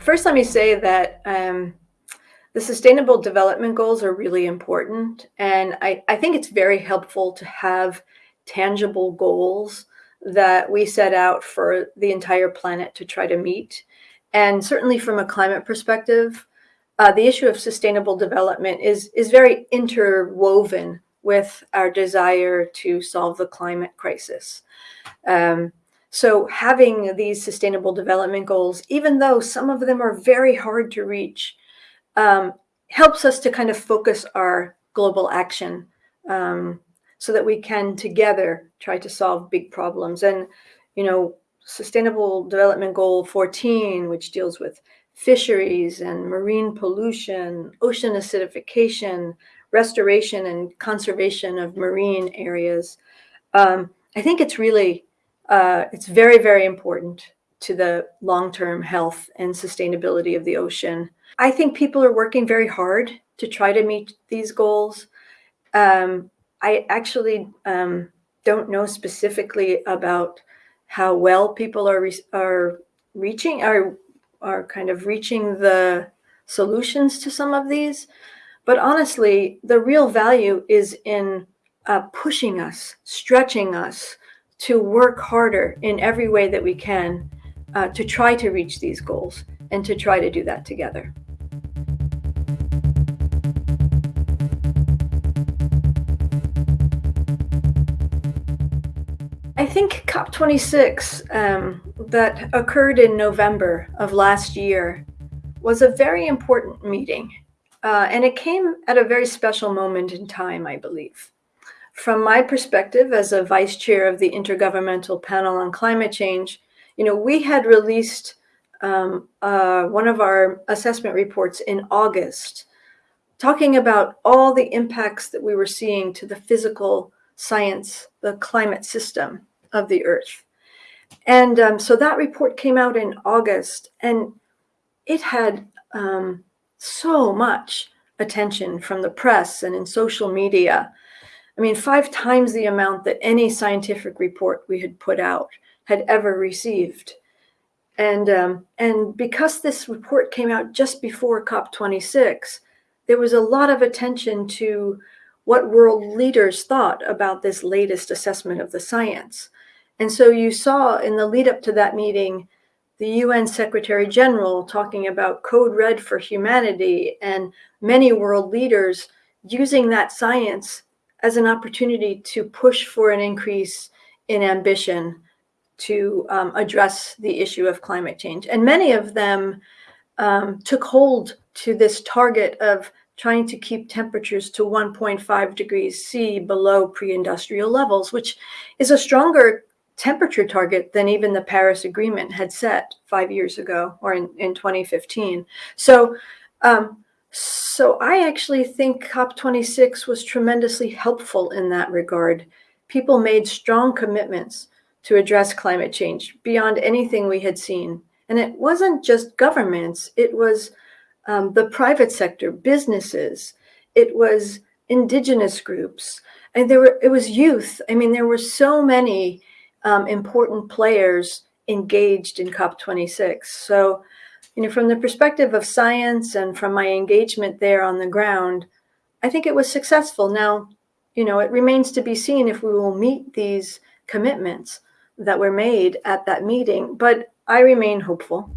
first, let me say that um, the Sustainable Development Goals are really important. And I, I think it's very helpful to have tangible goals that we set out for the entire planet to try to meet. And certainly from a climate perspective, uh, the issue of sustainable development is, is very interwoven with our desire to solve the climate crisis. Um, so having these sustainable development goals, even though some of them are very hard to reach, um, helps us to kind of focus our global action um, so that we can together try to solve big problems. And, you know, Sustainable Development Goal 14, which deals with fisheries and marine pollution, ocean acidification, restoration and conservation of marine areas. Um, I think it's really uh, it's very, very important to the long-term health and sustainability of the ocean. I think people are working very hard to try to meet these goals. Um, I actually um, don't know specifically about how well people are, re are reaching, are, are kind of reaching the solutions to some of these. But honestly, the real value is in uh, pushing us, stretching us, to work harder in every way that we can uh, to try to reach these goals and to try to do that together. I think COP26 um, that occurred in November of last year was a very important meeting. Uh, and it came at a very special moment in time, I believe. From my perspective as a vice chair of the Intergovernmental Panel on Climate Change, you know, we had released um, uh, one of our assessment reports in August, talking about all the impacts that we were seeing to the physical science, the climate system of the Earth. And um, so that report came out in August, and it had um, so much attention from the press and in social media. I mean, five times the amount that any scientific report we had put out had ever received. And, um, and because this report came out just before COP26, there was a lot of attention to what world leaders thought about this latest assessment of the science. And so you saw in the lead up to that meeting, the UN Secretary General talking about Code Red for Humanity and many world leaders using that science as an opportunity to push for an increase in ambition to um, address the issue of climate change. And many of them um, took hold to this target of trying to keep temperatures to 1.5 degrees C below pre-industrial levels, which is a stronger temperature target than even the Paris Agreement had set five years ago or in, in 2015. So um, so I actually think COP26 was tremendously helpful in that regard. People made strong commitments to address climate change beyond anything we had seen. And it wasn't just governments, it was um, the private sector, businesses, it was indigenous groups, and there were it was youth. I mean, there were so many um, important players engaged in COP26. So you know, from the perspective of science and from my engagement there on the ground, I think it was successful. Now, you know, it remains to be seen if we will meet these commitments that were made at that meeting, but I remain hopeful.